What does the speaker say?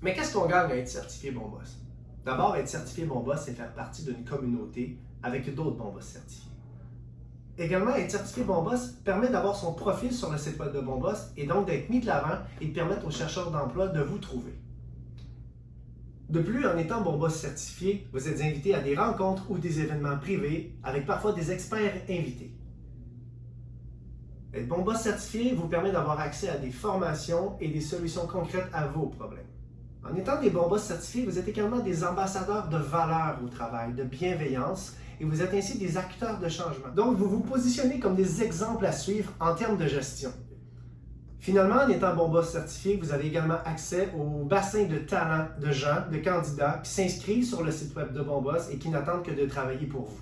Mais qu'est-ce qu'on gagne à être certifié Bon Boss? D'abord, être certifié Bon Boss, c'est faire partie d'une communauté avec d'autres Bon Boss certifiés. Également, être certifié Bon Boss permet d'avoir son profil sur le site web de Bon Boss et donc d'être mis de l'avant et de permettre aux chercheurs d'emploi de vous trouver. De plus, en étant Bon Boss certifié, vous êtes invité à des rencontres ou des événements privés avec parfois des experts invités. Être Bon Boss certifié vous permet d'avoir accès à des formations et des solutions concrètes à vos problèmes. En étant des bons certifiés, vous êtes également des ambassadeurs de valeur au travail, de bienveillance, et vous êtes ainsi des acteurs de changement. Donc, vous vous positionnez comme des exemples à suivre en termes de gestion. Finalement, en étant bon boss certifié, vous avez également accès au bassin de talents de gens, de candidats qui s'inscrivent sur le site web de Bon Boss et qui n'attendent que de travailler pour vous.